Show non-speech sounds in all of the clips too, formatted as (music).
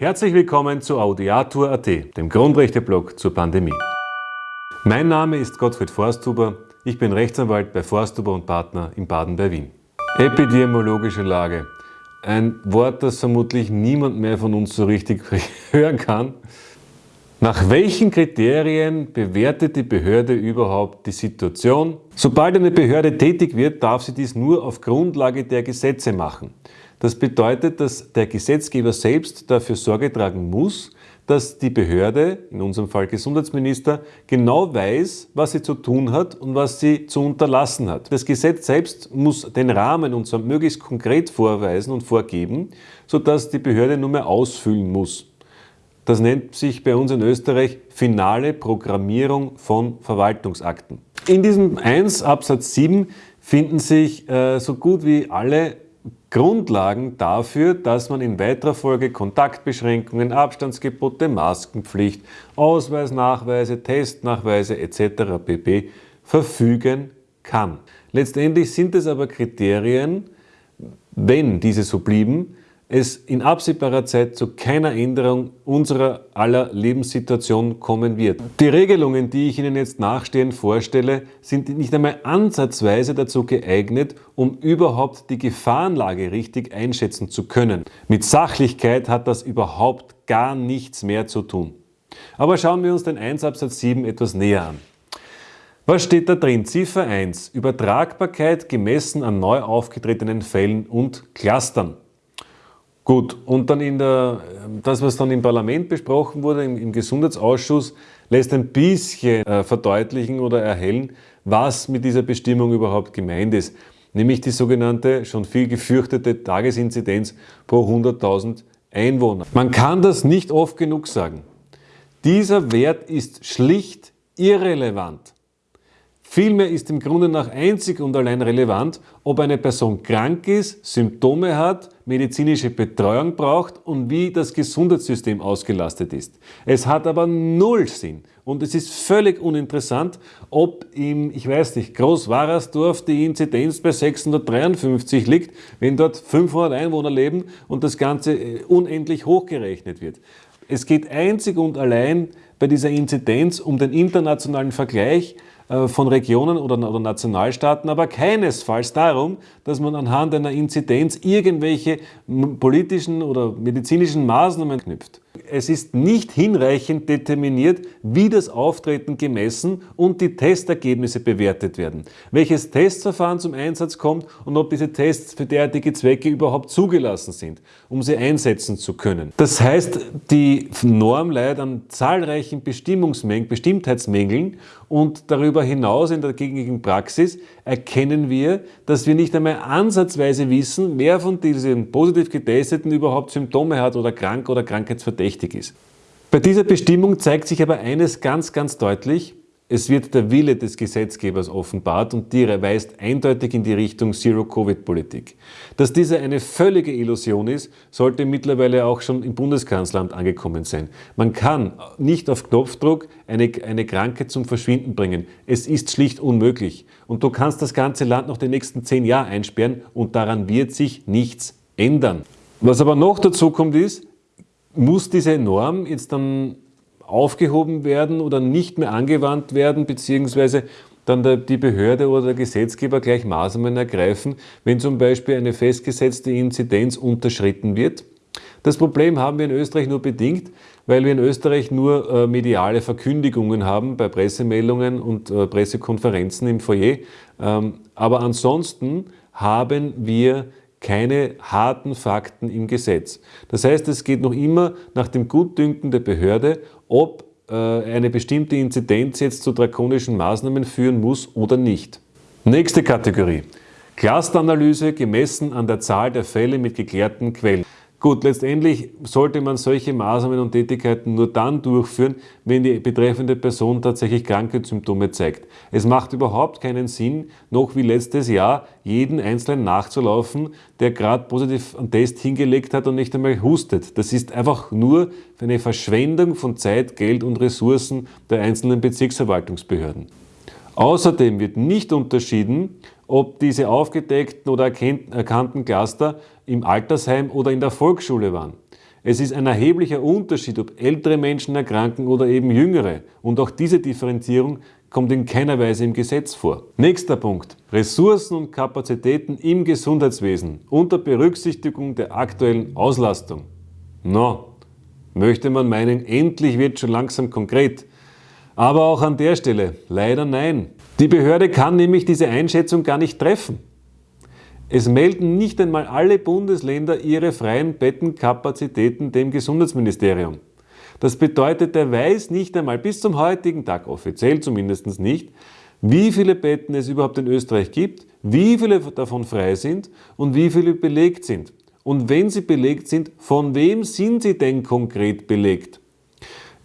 Herzlich willkommen zu Audiatur.at, dem Grundrechteblog zur Pandemie. Mein Name ist Gottfried Forsthuber, ich bin Rechtsanwalt bei Forsthuber und Partner in Baden bei Wien. Epidemiologische Lage. Ein Wort, das vermutlich niemand mehr von uns so richtig (laughs) hören kann. Nach welchen Kriterien bewertet die Behörde überhaupt die Situation? Sobald eine Behörde tätig wird, darf sie dies nur auf Grundlage der Gesetze machen. Das bedeutet, dass der Gesetzgeber selbst dafür Sorge tragen muss, dass die Behörde, in unserem Fall Gesundheitsminister, genau weiß, was sie zu tun hat und was sie zu unterlassen hat. Das Gesetz selbst muss den Rahmen und zwar möglichst konkret vorweisen und vorgeben, sodass die Behörde nur mehr ausfüllen muss. Das nennt sich bei uns in Österreich finale Programmierung von Verwaltungsakten. In diesem 1 Absatz 7 finden sich äh, so gut wie alle Grundlagen dafür, dass man in weiterer Folge Kontaktbeschränkungen, Abstandsgebote, Maskenpflicht, Ausweisnachweise, Testnachweise etc. pp. verfügen kann. Letztendlich sind es aber Kriterien, wenn diese so blieben, es in absehbarer Zeit zu keiner Änderung unserer aller Lebenssituation kommen wird. Die Regelungen, die ich Ihnen jetzt nachstehend vorstelle, sind nicht einmal ansatzweise dazu geeignet, um überhaupt die Gefahrenlage richtig einschätzen zu können. Mit Sachlichkeit hat das überhaupt gar nichts mehr zu tun. Aber schauen wir uns den 1 Absatz 7 etwas näher an. Was steht da drin? Ziffer 1. Übertragbarkeit gemessen an neu aufgetretenen Fällen und Clustern. Gut, und dann in der, das, was dann im Parlament besprochen wurde, im, im Gesundheitsausschuss, lässt ein bisschen äh, verdeutlichen oder erhellen, was mit dieser Bestimmung überhaupt gemeint ist. Nämlich die sogenannte, schon viel gefürchtete Tagesinzidenz pro 100.000 Einwohner. Man kann das nicht oft genug sagen. Dieser Wert ist schlicht irrelevant. Vielmehr ist im Grunde nach einzig und allein relevant, ob eine Person krank ist, Symptome hat, medizinische Betreuung braucht und wie das Gesundheitssystem ausgelastet ist. Es hat aber null Sinn und es ist völlig uninteressant, ob im, ich weiß nicht, Großwarersdorf die Inzidenz bei 653 liegt, wenn dort 500 Einwohner leben und das Ganze äh, unendlich hochgerechnet wird. Es geht einzig und allein bei dieser Inzidenz um den internationalen Vergleich von Regionen oder, oder Nationalstaaten, aber keinesfalls darum, dass man anhand einer Inzidenz irgendwelche politischen oder medizinischen Maßnahmen knüpft. Es ist nicht hinreichend determiniert, wie das Auftreten gemessen und die Testergebnisse bewertet werden. Welches Testverfahren zum Einsatz kommt und ob diese Tests für derartige Zwecke überhaupt zugelassen sind, um sie einsetzen zu können. Das heißt, die Norm leidet an zahlreichen Bestimmungsmängeln, Bestimmtheitsmängeln und darüber hinaus in der gängigen Praxis erkennen wir, dass wir nicht einmal ansatzweise wissen, wer von diesen positiv Getesteten überhaupt Symptome hat oder krank oder krankheitsverdächtig ist. Bei dieser Bestimmung zeigt sich aber eines ganz, ganz deutlich, es wird der Wille des Gesetzgebers offenbart und die weist eindeutig in die Richtung Zero-Covid-Politik. Dass diese eine völlige Illusion ist, sollte mittlerweile auch schon im Bundeskanzleramt angekommen sein. Man kann nicht auf Knopfdruck eine, eine Krankheit zum Verschwinden bringen. Es ist schlicht unmöglich. Und du kannst das ganze Land noch die nächsten zehn Jahre einsperren und daran wird sich nichts ändern. Was aber noch dazu kommt ist, muss diese Norm jetzt dann aufgehoben werden oder nicht mehr angewandt werden, beziehungsweise dann die Behörde oder der Gesetzgeber gleich Maßnahmen ergreifen, wenn zum Beispiel eine festgesetzte Inzidenz unterschritten wird. Das Problem haben wir in Österreich nur bedingt, weil wir in Österreich nur äh, mediale Verkündigungen haben bei Pressemeldungen und äh, Pressekonferenzen im Foyer. Ähm, aber ansonsten haben wir keine harten Fakten im Gesetz. Das heißt, es geht noch immer nach dem Gutdünken der Behörde, ob äh, eine bestimmte Inzidenz jetzt zu drakonischen Maßnahmen führen muss oder nicht. Nächste Kategorie. Clusteranalyse gemessen an der Zahl der Fälle mit geklärten Quellen. Gut, letztendlich sollte man solche Maßnahmen und Tätigkeiten nur dann durchführen, wenn die betreffende Person tatsächlich Krankheitssymptome zeigt. Es macht überhaupt keinen Sinn, noch wie letztes Jahr jeden Einzelnen nachzulaufen, der gerade positiv einen Test hingelegt hat und nicht einmal hustet. Das ist einfach nur eine Verschwendung von Zeit, Geld und Ressourcen der einzelnen Bezirksverwaltungsbehörden. Außerdem wird nicht unterschieden, ob diese aufgedeckten oder erkannten Cluster im Altersheim oder in der Volksschule waren. Es ist ein erheblicher Unterschied, ob ältere Menschen erkranken oder eben jüngere. Und auch diese Differenzierung kommt in keiner Weise im Gesetz vor. Nächster Punkt. Ressourcen und Kapazitäten im Gesundheitswesen unter Berücksichtigung der aktuellen Auslastung. No, möchte man meinen, endlich wird schon langsam konkret. Aber auch an der Stelle leider nein. Die Behörde kann nämlich diese Einschätzung gar nicht treffen. Es melden nicht einmal alle Bundesländer ihre freien Bettenkapazitäten dem Gesundheitsministerium. Das bedeutet, er weiß nicht einmal bis zum heutigen Tag, offiziell zumindest nicht, wie viele Betten es überhaupt in Österreich gibt, wie viele davon frei sind und wie viele belegt sind. Und wenn sie belegt sind, von wem sind sie denn konkret belegt?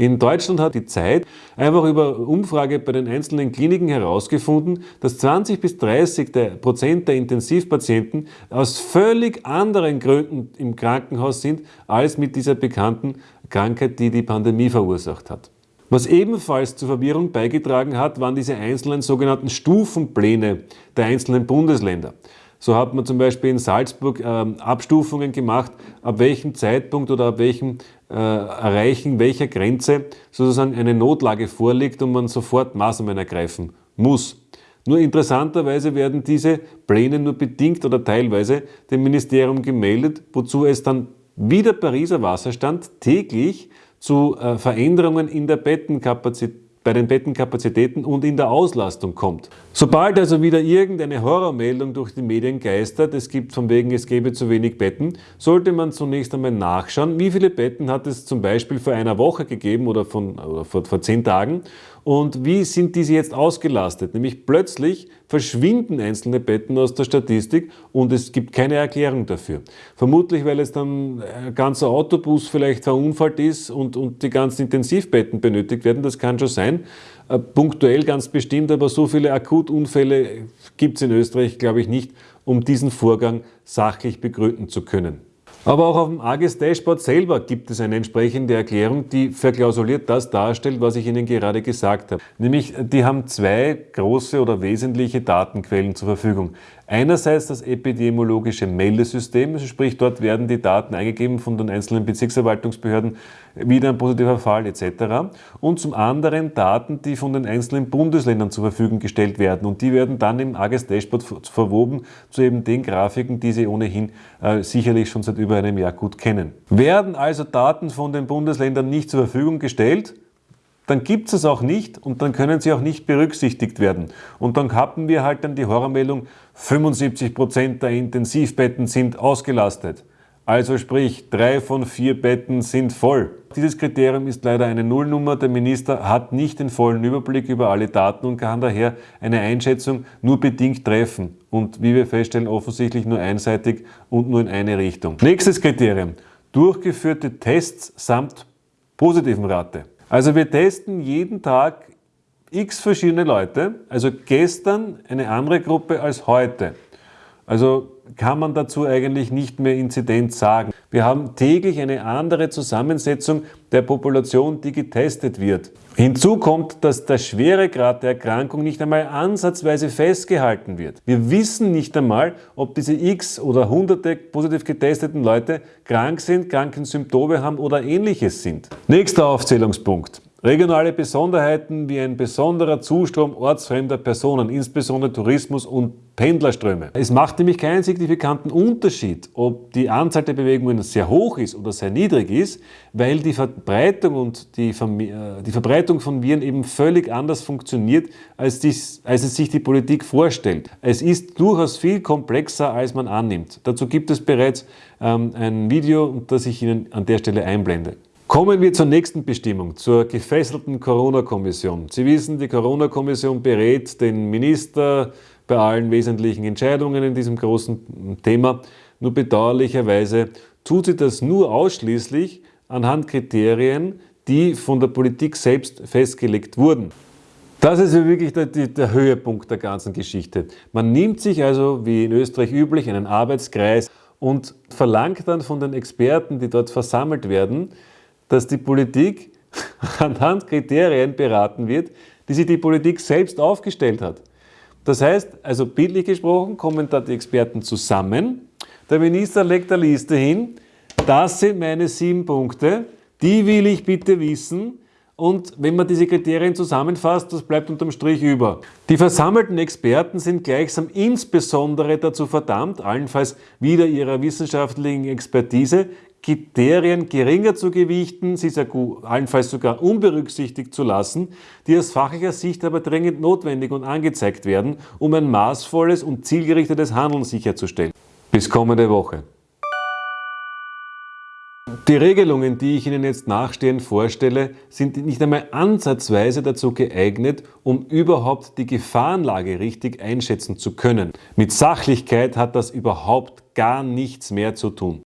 In Deutschland hat die Zeit einfach über Umfrage bei den einzelnen Kliniken herausgefunden, dass 20 bis 30 der Prozent der Intensivpatienten aus völlig anderen Gründen im Krankenhaus sind, als mit dieser bekannten Krankheit, die die Pandemie verursacht hat. Was ebenfalls zur Verwirrung beigetragen hat, waren diese einzelnen sogenannten Stufenpläne der einzelnen Bundesländer. So hat man zum Beispiel in Salzburg äh, Abstufungen gemacht, ab welchem Zeitpunkt oder ab welchem äh, Erreichen welcher Grenze sozusagen eine Notlage vorliegt und man sofort Maßnahmen ergreifen muss. Nur interessanterweise werden diese Pläne nur bedingt oder teilweise dem Ministerium gemeldet, wozu es dann wie der Pariser Wasserstand täglich zu äh, Veränderungen in der Bettenkapazität bei den Bettenkapazitäten und in der Auslastung kommt. Sobald also wieder irgendeine Horrormeldung durch die Medien geistert, es gibt von wegen, es gäbe zu wenig Betten, sollte man zunächst einmal nachschauen, wie viele Betten hat es zum Beispiel vor einer Woche gegeben oder, von, oder vor, vor zehn Tagen und wie sind diese jetzt ausgelastet? Nämlich plötzlich verschwinden einzelne Betten aus der Statistik und es gibt keine Erklärung dafür. Vermutlich, weil es dann ein ganzer Autobus vielleicht verunfallt ist und, und die ganzen Intensivbetten benötigt werden. Das kann schon sein. Äh, punktuell ganz bestimmt, aber so viele Akutunfälle gibt es in Österreich, glaube ich, nicht, um diesen Vorgang sachlich begründen zu können. Aber auch auf dem AGES Dashboard selber gibt es eine entsprechende Erklärung, die verklausuliert das darstellt, was ich Ihnen gerade gesagt habe. Nämlich, die haben zwei große oder wesentliche Datenquellen zur Verfügung. Einerseits das epidemiologische Meldesystem, also sprich dort werden die Daten eingegeben von den einzelnen Bezirksverwaltungsbehörden, wieder ein positiver Fall etc. Und zum anderen Daten, die von den einzelnen Bundesländern zur Verfügung gestellt werden und die werden dann im AGES Dashboard verwoben zu eben den Grafiken, die Sie ohnehin äh, sicherlich schon seit über einem Jahr gut kennen. Werden also Daten von den Bundesländern nicht zur Verfügung gestellt, dann gibt es es auch nicht und dann können sie auch nicht berücksichtigt werden. Und dann haben wir halt dann die Horrormeldung, 75% der Intensivbetten sind ausgelastet. Also sprich, drei von vier Betten sind voll. Dieses Kriterium ist leider eine Nullnummer. Der Minister hat nicht den vollen Überblick über alle Daten und kann daher eine Einschätzung nur bedingt treffen. Und wie wir feststellen, offensichtlich nur einseitig und nur in eine Richtung. Nächstes Kriterium. Durchgeführte Tests samt positiven Rate. Also wir testen jeden Tag x verschiedene Leute, also gestern eine andere Gruppe als heute. Also kann man dazu eigentlich nicht mehr Inzidenz sagen. Wir haben täglich eine andere Zusammensetzung der Population, die getestet wird. Hinzu kommt, dass der Schweregrad der Erkrankung nicht einmal ansatzweise festgehalten wird. Wir wissen nicht einmal, ob diese x oder hunderte positiv getesteten Leute krank sind, Krankensymptome haben oder ähnliches sind. Nächster Aufzählungspunkt. Regionale Besonderheiten wie ein besonderer Zustrom ortsfremder Personen, insbesondere Tourismus und Pendlerströme. Es macht nämlich keinen signifikanten Unterschied, ob die Anzahl der Bewegungen sehr hoch ist oder sehr niedrig ist, weil die Verbreitung und die, äh, die Verbreitung von Viren eben völlig anders funktioniert, als, dies, als es sich die Politik vorstellt. Es ist durchaus viel komplexer, als man annimmt. Dazu gibt es bereits ähm, ein Video, das ich Ihnen an der Stelle einblende. Kommen wir zur nächsten Bestimmung, zur gefesselten Corona-Kommission. Sie wissen, die Corona-Kommission berät den Minister bei allen wesentlichen Entscheidungen in diesem großen Thema. Nur bedauerlicherweise tut sie das nur ausschließlich anhand Kriterien, die von der Politik selbst festgelegt wurden. Das ist wirklich der, der, Höhepunkt der ganzen Geschichte. Man nimmt sich also, wie in Österreich üblich, einen Arbeitskreis und verlangt dann von den Experten, die dort versammelt werden, dass die Politik (laughs) anhand Kriterien beraten wird, die sich die Politik selbst aufgestellt hat. Das heißt, also bildlich gesprochen, kommen da die Experten zusammen, der Minister legt eine Liste hin, Das sind meine sieben Punkte, die will ich bitte wissen. Und wenn man diese Kriterien zusammenfasst, das bleibt unterm Strich über. Die versammelten Experten sind gleichsam insbesondere dazu verdammt, allenfalls wieder ihrer wissenschaftlichen Expertise, Kriterien geringer zu gewichten, sie allenfalls sogar unberücksichtigt zu lassen, die aus fachlicher Sicht aber dringend notwendig und angezeigt werden, um ein maßvolles und zielgerichtetes Handeln sicherzustellen. Bis kommende Woche. Die Regelungen, die ich Ihnen jetzt nachstehend vorstelle, sind nicht einmal ansatzweise dazu geeignet, um überhaupt die Gefahrenlage richtig einschätzen zu können. Mit Sachlichkeit hat das überhaupt gar nichts mehr zu tun.